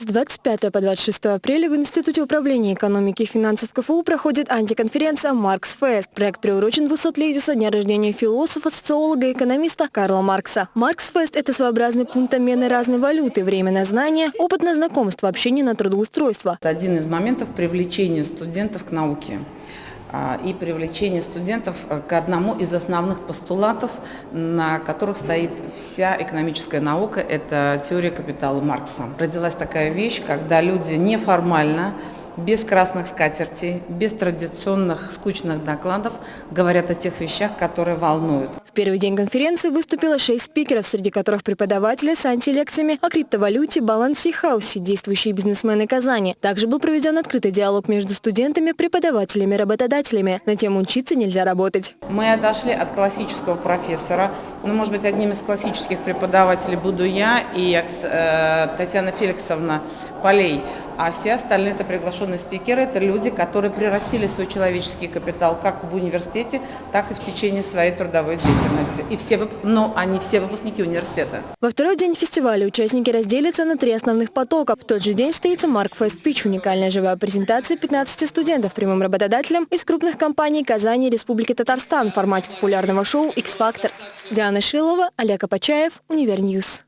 С 25 по 26 апреля в Институте управления экономики и финансов КФУ проходит антиконференция «Маркс Фест». Проект приурочен 200-летию со дня рождения философа, социолога и экономиста Карла Маркса. «Маркс Фест» – это своеобразный пункт обмена разной валюты, время на знания, опыт на знакомство, общение на трудоустройство. Это один из моментов привлечения студентов к науке. А, и привлечение студентов э, к одному из основных постулатов, на которых стоит вся экономическая наука, это теория капитала Маркса. Родилась такая вещь, когда люди неформально без красных скатертей, без традиционных скучных докладов говорят о тех вещах, которые волнуют. В первый день конференции выступило шесть спикеров, среди которых преподаватели с антилекциями о криптовалюте, балансе и хаусе, действующие бизнесмены Казани. Также был проведен открытый диалог между студентами, преподавателями и работодателями на тему «Учиться нельзя работать». Мы отошли от классического профессора. Ну, может быть, одним из классических преподавателей буду я и э, Татьяна Феликсовна Полей. А все остальные это приглашенные спикеры, это люди, которые прирастили свой человеческий капитал как в университете, так и в течение своей трудовой деятельности. И все, но они все выпускники университета. Во второй день фестиваля участники разделятся на три основных потока. В тот же день состоится Марк Фест Пич, уникальная живая презентация 15 студентов прямым работодателем из крупных компаний Казани и Республики Татарстан в формате популярного шоу X-Factor. Диана Шилова, Олег Апачаев, Универньюз.